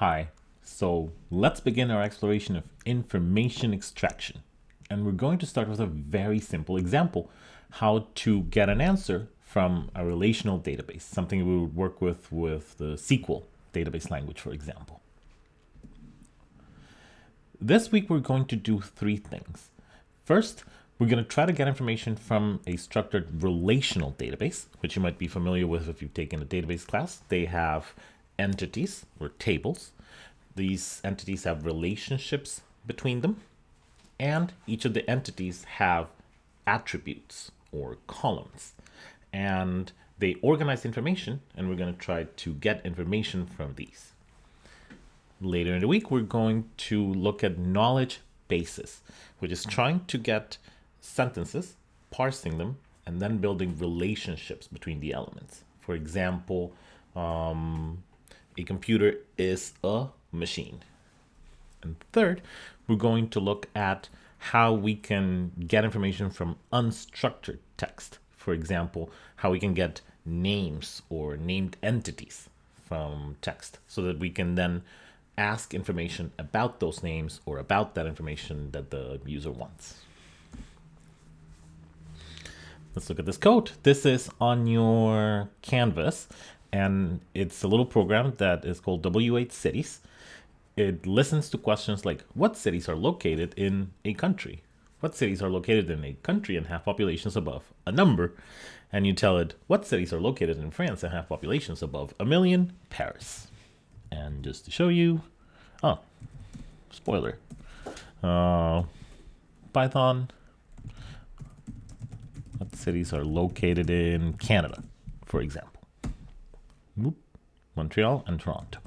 Hi, so let's begin our exploration of information extraction. And we're going to start with a very simple example, how to get an answer from a relational database, something we would work with with the SQL database language, for example. This week, we're going to do three things. First, we're going to try to get information from a structured relational database, which you might be familiar with if you've taken a database class. They have entities or tables. These entities have relationships between them, and each of the entities have attributes or columns. And they organize information, and we're going to try to get information from these. Later in the week, we're going to look at knowledge bases, which is trying to get sentences, parsing them, and then building relationships between the elements. For example, um, a computer is a machine. And third, we're going to look at how we can get information from unstructured text. For example, how we can get names or named entities from text so that we can then ask information about those names or about that information that the user wants. Let's look at this code. This is on your canvas and it's a little program that is called W8 Cities. It listens to questions like what cities are located in a country? What cities are located in a country and have populations above a number? And you tell it what cities are located in France and have populations above a million? Paris. And just to show you, oh, spoiler. Uh, Python, what cities are located in Canada, for example? Montreal and Toronto.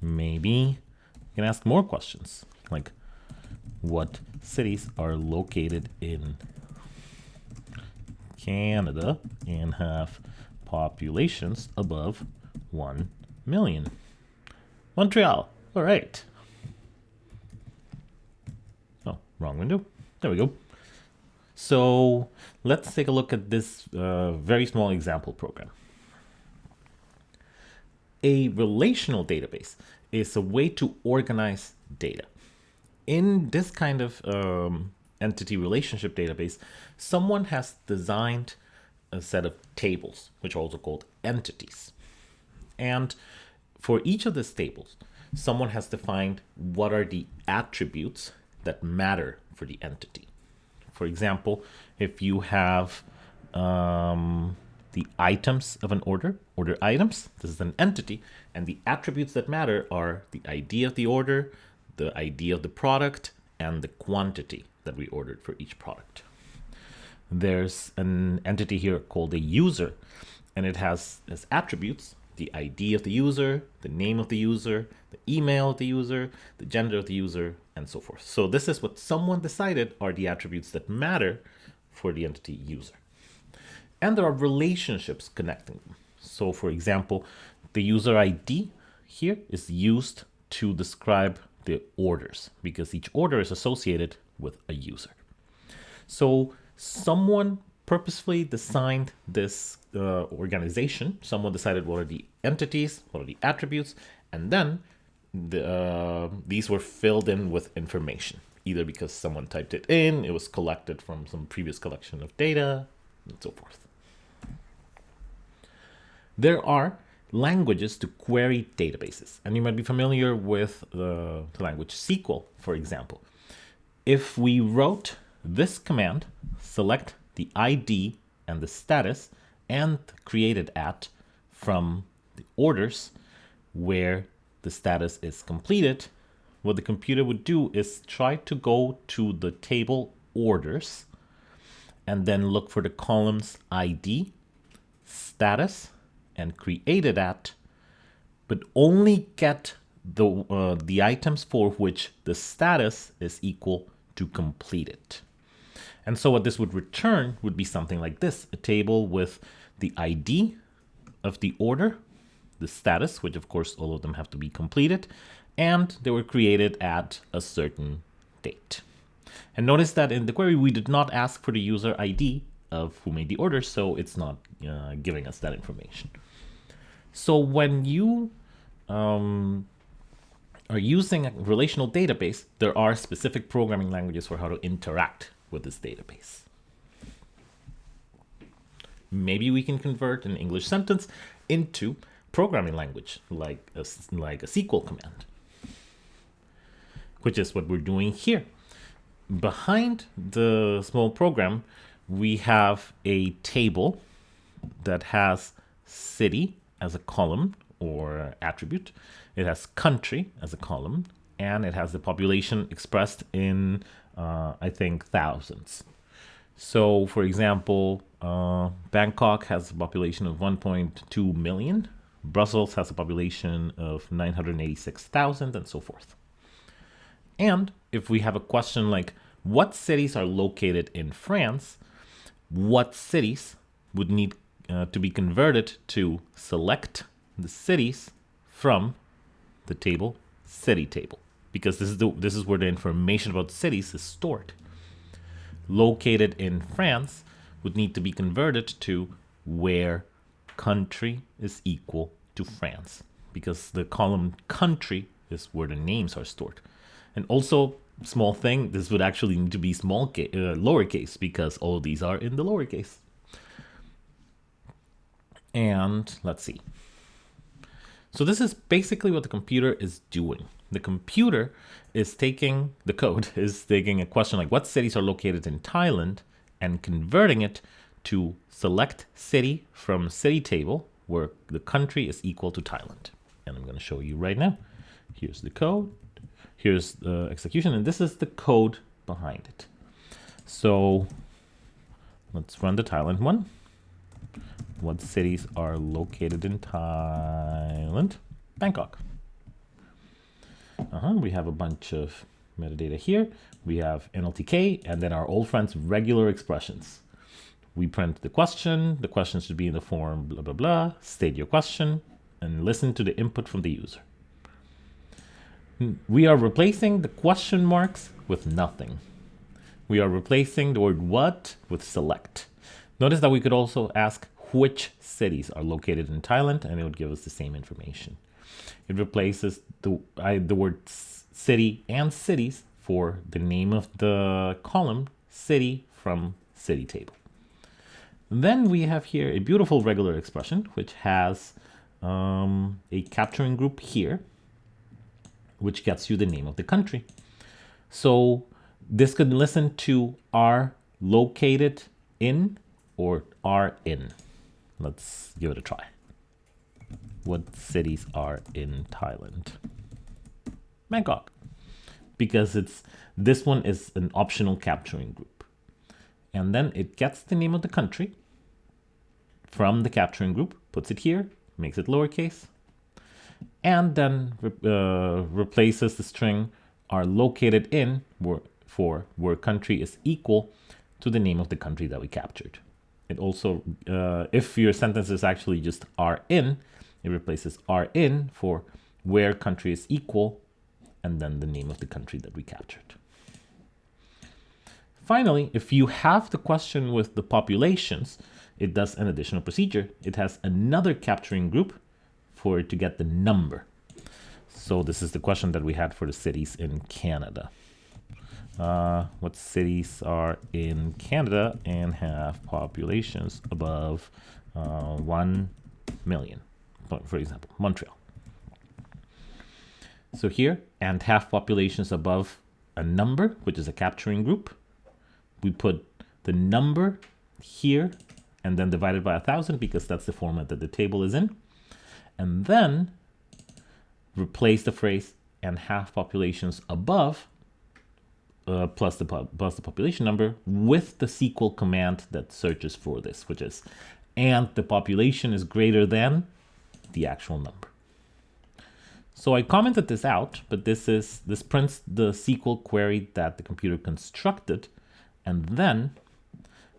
Maybe you can ask more questions like what cities are located in Canada and have populations above 1 million. Montreal. All right. Oh, wrong window. There we go. So let's take a look at this uh, very small example program. A relational database is a way to organize data. In this kind of um, entity relationship database, someone has designed a set of tables, which are also called entities. And for each of these tables, someone has defined what are the attributes that matter for the entity. For example, if you have um, the items of an order, order items, this is an entity, and the attributes that matter are the ID of the order, the ID of the product, and the quantity that we ordered for each product. There's an entity here called a user, and it has as attributes the ID of the user, the name of the user, the email of the user, the gender of the user, and so forth. So this is what someone decided are the attributes that matter for the entity user and there are relationships connecting them. So for example, the user ID here is used to describe the orders because each order is associated with a user. So someone purposefully designed this uh, organization. Someone decided what are the entities, what are the attributes, and then the, uh, these were filled in with information, either because someone typed it in, it was collected from some previous collection of data, and so forth. There are languages to query databases, and you might be familiar with the, language SQL, for example. If we wrote this command, select the ID and the status and created at from the orders where the status is completed, what the computer would do is try to go to the table orders and then look for the columns ID, status, and created at, but only get the, uh, the items for which the status is equal to completed. And so what this would return would be something like this, a table with the ID of the order, the status, which of course all of them have to be completed, and they were created at a certain date. And notice that in the query, we did not ask for the user ID of who made the order, so it's not uh, giving us that information. So when you um, are using a relational database, there are specific programming languages for how to interact with this database. Maybe we can convert an English sentence into programming language, like a, like a SQL command, which is what we're doing here. Behind the small program, we have a table that has city as a column or attribute. It has country as a column, and it has the population expressed in, uh, I think, thousands. So, for example, uh, Bangkok has a population of 1.2 million. Brussels has a population of 986,000 and so forth. And if we have a question like, what cities are located in France? What cities would need uh, to be converted to select the cities from the table city table. Because this is the this is where the information about cities is stored. Located in France would need to be converted to where country is equal to France. Because the column country is where the names are stored. And also small thing this would actually need to be small ca- uh, lowercase because all these are in the lowercase and let's see. So this is basically what the computer is doing. The computer is taking, the code is taking a question like what cities are located in Thailand and converting it to select city from city table where the country is equal to Thailand. And I'm going to show you right now. Here's the code. Here's the execution. And this is the code behind it. So let's run the Thailand one what cities are located in Thailand? Bangkok. Uh-huh, we have a bunch of metadata here. We have NLTK and then our old friends regular expressions. We print the question. The question should be in the form blah, blah, blah. State your question and listen to the input from the user. We are replacing the question marks with nothing. We are replacing the word what with select. Notice that we could also ask which cities are located in Thailand, and it would give us the same information. It replaces the, I, the word city and cities for the name of the column, city from city table. Then we have here a beautiful regular expression, which has um, a capturing group here, which gets you the name of the country. So this could listen to are located in or are in. Let's give it a try. What cities are in Thailand? Bangkok. Because it's this one is an optional capturing group. And then it gets the name of the country from the capturing group, puts it here, makes it lowercase, and then uh, replaces the string are located in for where country is equal to the name of the country that we captured. It also, uh, if your sentence is actually just are in, it replaces are in for where country is equal and then the name of the country that we captured. Finally, if you have the question with the populations, it does an additional procedure. It has another capturing group for it to get the number. So this is the question that we had for the cities in Canada uh, what cities are in Canada and have populations above uh, 1 million, for example, Montreal. So here, and have populations above a number, which is a capturing group. We put the number here and then divided by a thousand because that's the format that the table is in. And then replace the phrase and have populations above uh, plus the plus the population number with the SQL command that searches for this, which is and the population is greater than the actual number. So I commented this out, but this is this prints the SQL query that the computer constructed, and then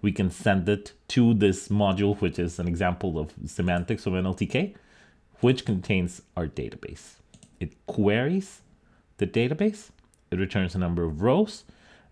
we can send it to this module, which is an example of semantics of NLTK, which contains our database. It queries the database it returns a number of rows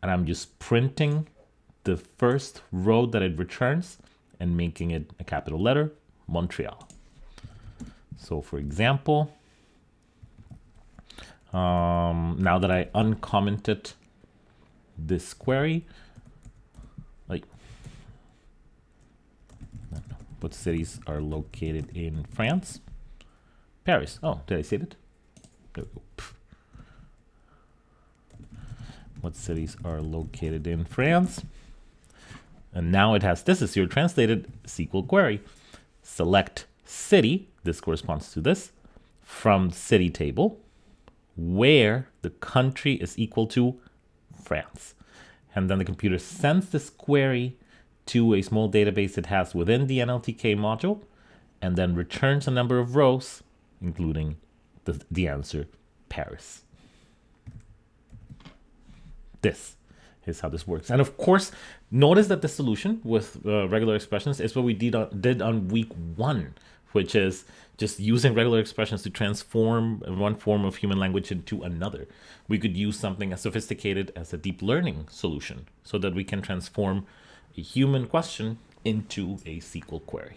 and I'm just printing the first row that it returns and making it a capital letter, Montreal. So for example, Um, now that I uncommented this query, like what cities are located in France? Paris. Oh, did I say it? There we go. What cities are located in France? And now it has this is your translated SQL query. Select city, this corresponds to this, from city table, where the country is equal to France. And then the computer sends this query to a small database it has within the NLTK module, and then returns a number of rows, including the, the answer Paris. This is how this works. And of course, notice that the solution with uh, regular expressions is what we did on, did on week one, which is just using regular expressions to transform one form of human language into another. We could use something as sophisticated as a deep learning solution so that we can transform a human question into a SQL query.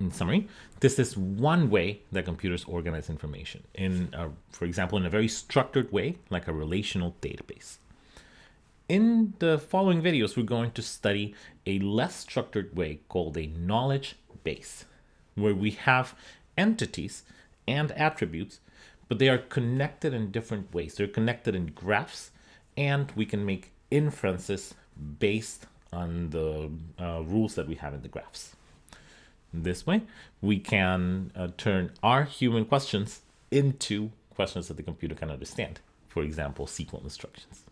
In summary, this is one way that computers organize information in, a, for example, in a very structured way, like a relational database. In the following videos, we're going to study a less structured way called a knowledge base, where we have entities and attributes, but they are connected in different ways. They're connected in graphs, and we can make inferences based on the uh, rules that we have in the graphs. This way, we can uh, turn our human questions into questions that the computer can understand. For example, SQL instructions.